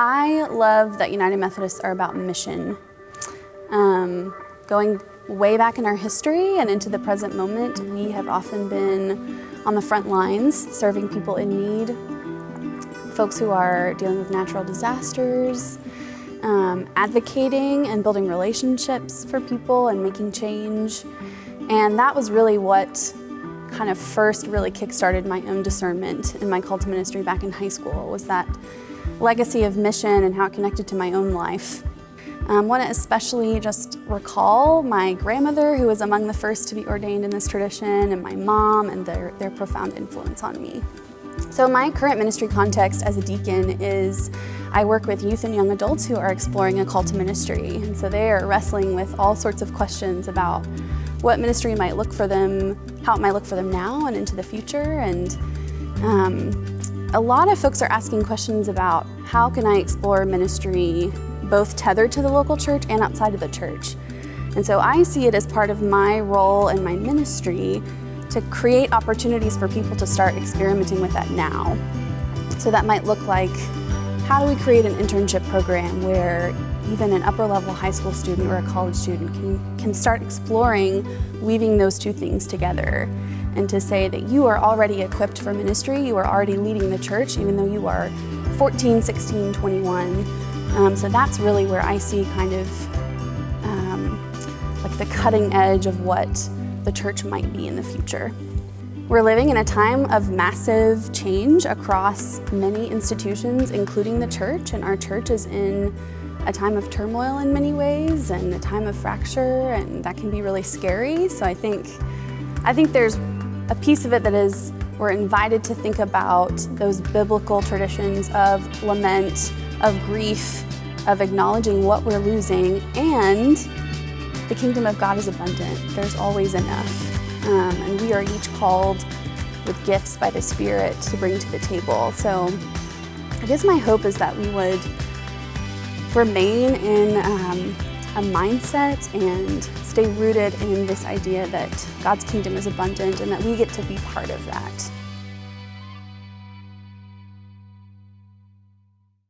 I love that United Methodists are about mission. Um, going way back in our history and into the present moment, we have often been on the front lines serving people in need, folks who are dealing with natural disasters, um, advocating and building relationships for people and making change. And that was really what kind of first really kick-started my own discernment in my call to ministry back in high school was that legacy of mission and how it connected to my own life. I um, want to especially just recall my grandmother who was among the first to be ordained in this tradition and my mom and their, their profound influence on me. So my current ministry context as a deacon is I work with youth and young adults who are exploring a call to ministry. And so they are wrestling with all sorts of questions about what ministry might look for them, how it might look for them now and into the future. And um, a lot of folks are asking questions about how can I explore ministry both tethered to the local church and outside of the church. And so I see it as part of my role and my ministry to create opportunities for people to start experimenting with that now. So that might look like, how do we create an internship program where even an upper level high school student or a college student can, can start exploring weaving those two things together and to say that you are already equipped for ministry, you are already leading the church even though you are 14, 16, 21. Um, so that's really where I see kind of um, like the cutting edge of what the church might be in the future. We're living in a time of massive change across many institutions, including the church, and our church is in a time of turmoil in many ways and a time of fracture, and that can be really scary. So I think, I think there's a piece of it that is we're invited to think about those biblical traditions of lament, of grief, of acknowledging what we're losing, and the kingdom of God is abundant. There's always enough. Um, and we are each called with gifts by the Spirit to bring to the table. So I guess my hope is that we would remain in um, a mindset and stay rooted in this idea that God's kingdom is abundant and that we get to be part of that.